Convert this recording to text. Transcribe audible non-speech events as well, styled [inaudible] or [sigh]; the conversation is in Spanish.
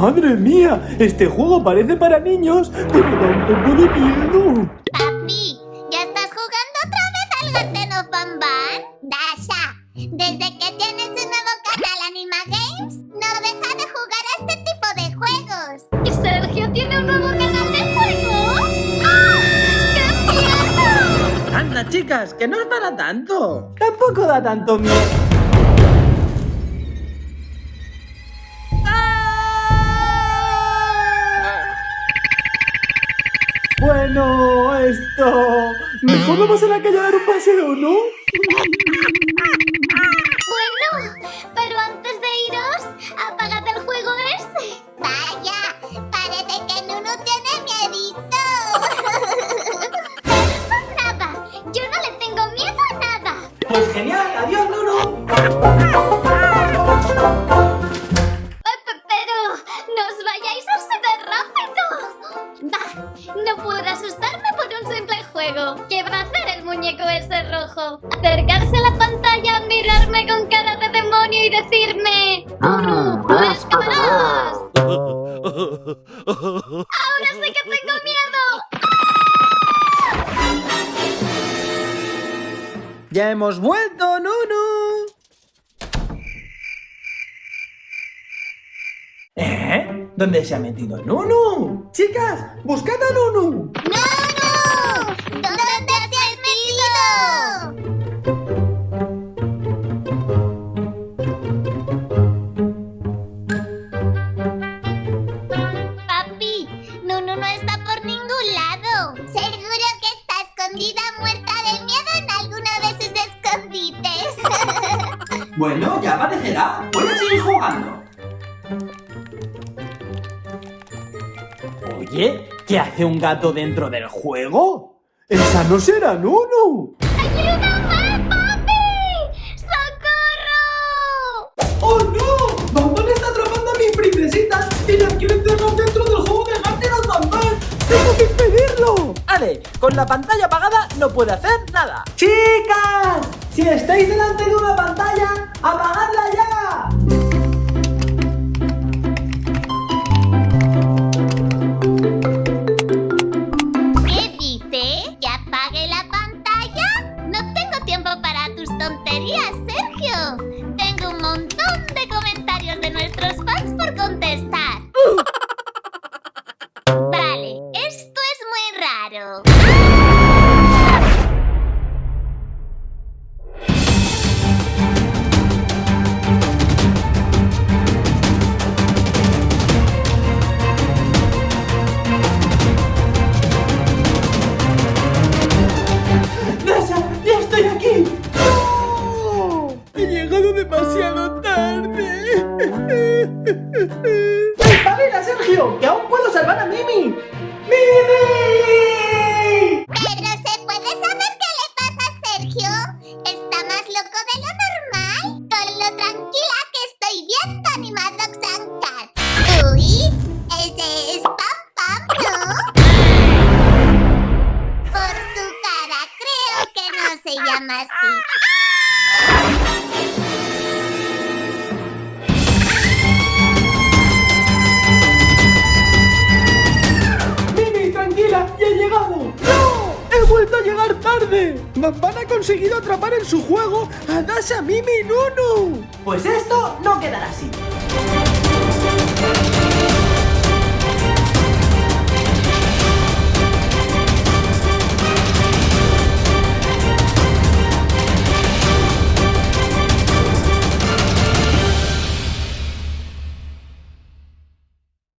¡Madre mía! Este juego parece para niños, pero da un poco de miedo. Papi, ¿ya estás jugando otra vez al Garden of Bamban? Dasha, desde que tienes un nuevo canal Anima Games, no deja de jugar a este tipo de juegos. ¿Y Sergio tiene un nuevo canal de juegos? ¡Ah! ¡Qué miedo! Anda, chicas, que no es para tanto. Tampoco da tanto miedo. Bueno, esto... Mejor vamos a la calle a dar un paseo, ¿no? Juego. ¿Qué va a hacer el muñeco ese rojo? Acercarse a la pantalla, mirarme con cara de demonio y decirme... ¡Nunu, no escaparás! ¡Ahora sí que tengo miedo! Ya hemos vuelto, Nunu. ¿Eh? ¿Dónde se ha metido Nunu? Chicas, buscad a Nunu. ¡Nunu! ¿Dónde te has metido? Papi, Nunu no está por ningún lado. Seguro que está escondida muerta de miedo en alguno de sus escondites. [laughs] Bueno, ya aparecerá. Voy a seguir jugando. Oye, ¿qué hace un gato dentro del juego? ¡Esa no será Nunu! ¡Ayúdame, papi! ¡Socorro! ¡Oh no! ¡Bambán está atrapando a mis princesitas y las quiere encerrar dentro del juego de Garden of Bambán! ¡Tengo que impedirlo! Ale, con la pantalla apagada no puede hacer nada. ¡Chicas! Si estáis delante de una pantalla, ¡apagadla ya! Tonterías, Sergio. Llegado demasiado tarde. ¡Espabila, Sergio! ¡Que aún puedo salvar a Mimi! ¡Mimi! Pero ¿se puede saber qué le pasa a Sergio? ¿Está más loco de lo normal? Con lo tranquila que estoy viendo Animadrox and. Uy, ese es Pam Pam, ¿no? Por su cara creo que no se llama así. Tarde! Van ha conseguido atrapar en su juego a Dasha, Mimi Nunu. Pues esto no quedará así.